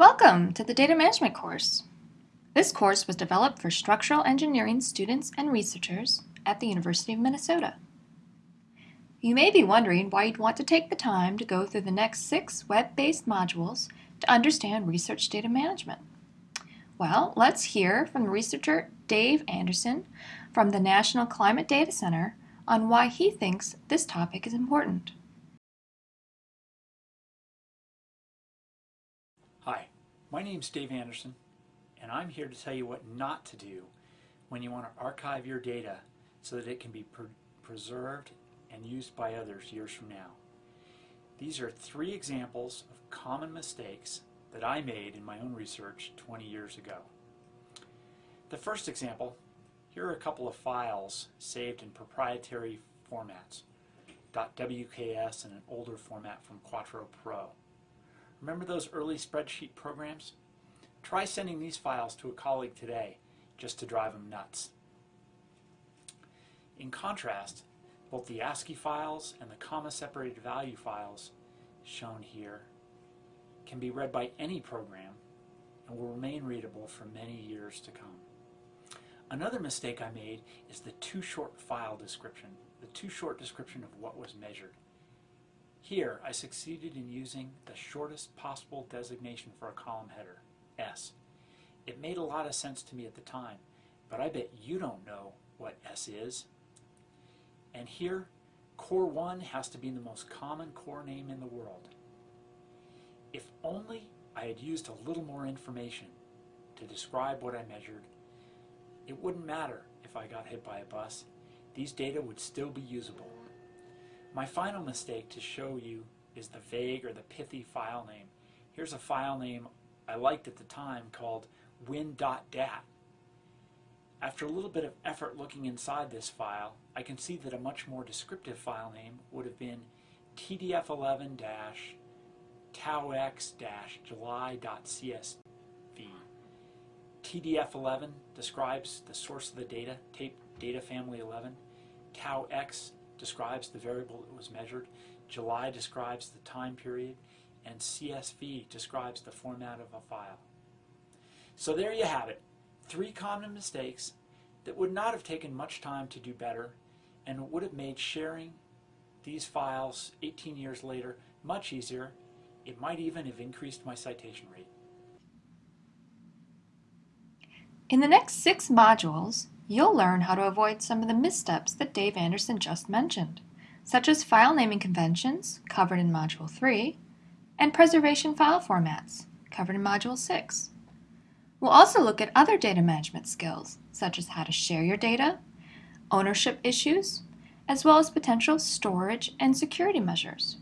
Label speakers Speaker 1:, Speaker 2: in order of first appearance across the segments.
Speaker 1: Welcome to the Data Management course. This course was developed for structural engineering students and researchers at the University of Minnesota. You may be wondering why you'd want to take the time to go through the next six web-based modules to understand research data management. Well, let's hear from researcher Dave Anderson from the National Climate Data Center on why he thinks this topic is important.
Speaker 2: My name is Dave Anderson, and I'm here to tell you what not to do when you want to archive your data so that it can be pre preserved and used by others years from now. These are three examples of common mistakes that I made in my own research 20 years ago. The first example, here are a couple of files saved in proprietary formats, .wks and an older format from Quattro Pro. Remember those early spreadsheet programs? Try sending these files to a colleague today just to drive them nuts. In contrast, both the ASCII files and the comma-separated value files shown here can be read by any program and will remain readable for many years to come. Another mistake I made is the too short file description, the too short description of what was measured. Here, I succeeded in using the shortest possible designation for a column header, S. It made a lot of sense to me at the time, but I bet you don't know what S is. And here, core 1 has to be the most common core name in the world. If only I had used a little more information to describe what I measured, it wouldn't matter if I got hit by a bus. These data would still be usable. My final mistake to show you is the vague or the pithy file name. Here's a file name I liked at the time called win.dat. After a little bit of effort looking inside this file, I can see that a much more descriptive file name would have been tdf11-taux-july.csv. TDF11 describes the source of the data, tape data family 11. TauX describes the variable that was measured. July describes the time period. And CSV describes the format of a file. So there you have it three common mistakes that would not have taken much time to do better and would have made sharing these files 18 years later much easier. It might even have increased my citation rate.
Speaker 1: In the next six modules, you'll learn how to avoid some of the missteps that Dave Anderson just mentioned, such as file naming conventions, covered in Module 3, and preservation file formats, covered in Module 6. We'll also look at other data management skills, such as how to share your data, ownership issues, as well as potential storage and security measures.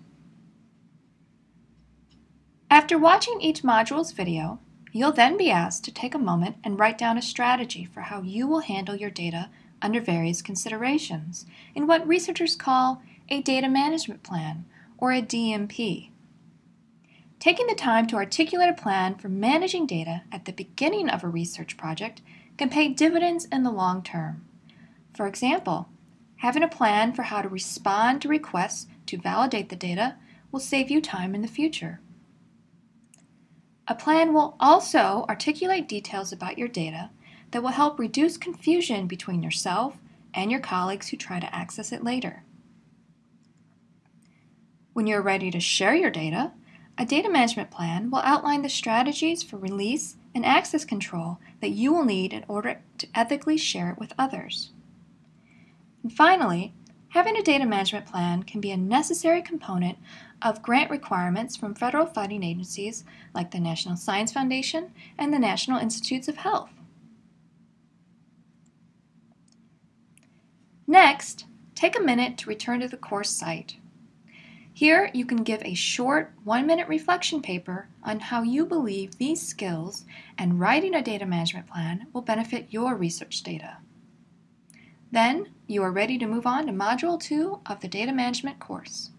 Speaker 1: After watching each module's video, you'll then be asked to take a moment and write down a strategy for how you will handle your data under various considerations in what researchers call a data management plan, or a DMP. Taking the time to articulate a plan for managing data at the beginning of a research project can pay dividends in the long term. For example, having a plan for how to respond to requests to validate the data will save you time in the future. A plan will also articulate details about your data that will help reduce confusion between yourself and your colleagues who try to access it later. When you're ready to share your data, a data management plan will outline the strategies for release and access control that you will need in order to ethically share it with others. And finally, having a data management plan can be a necessary component of grant requirements from federal funding agencies like the National Science Foundation and the National Institutes of Health. Next, take a minute to return to the course site. Here you can give a short one-minute reflection paper on how you believe these skills and writing a data management plan will benefit your research data. Then you are ready to move on to Module 2 of the Data Management course.